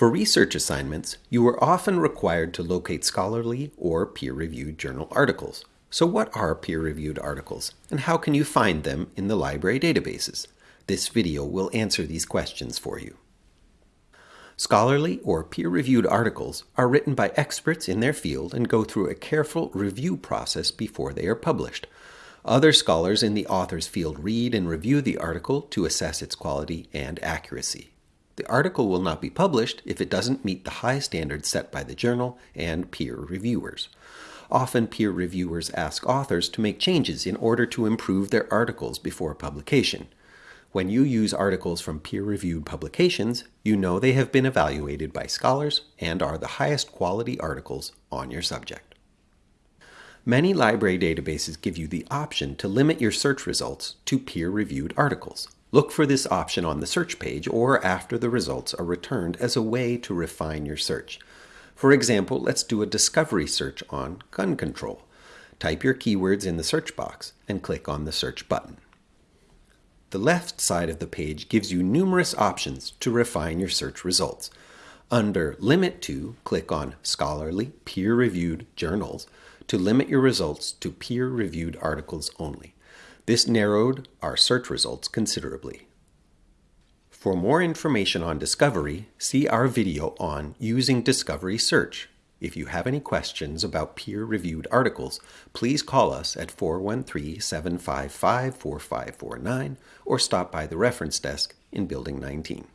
For research assignments, you are often required to locate scholarly or peer-reviewed journal articles. So what are peer-reviewed articles, and how can you find them in the library databases? This video will answer these questions for you. Scholarly or peer-reviewed articles are written by experts in their field and go through a careful review process before they are published. Other scholars in the author's field read and review the article to assess its quality and accuracy. The article will not be published if it doesn't meet the high standards set by the journal and peer reviewers. Often peer reviewers ask authors to make changes in order to improve their articles before publication. When you use articles from peer-reviewed publications, you know they have been evaluated by scholars and are the highest quality articles on your subject. Many library databases give you the option to limit your search results to peer-reviewed articles. Look for this option on the search page or after the results are returned as a way to refine your search. For example, let's do a discovery search on gun control. Type your keywords in the search box and click on the search button. The left side of the page gives you numerous options to refine your search results. Under Limit To, click on Scholarly Peer-Reviewed Journals to limit your results to peer-reviewed articles only. This narrowed our search results considerably. For more information on Discovery, see our video on Using Discovery Search. If you have any questions about peer-reviewed articles, please call us at 413-755-4549 or stop by the reference desk in Building 19.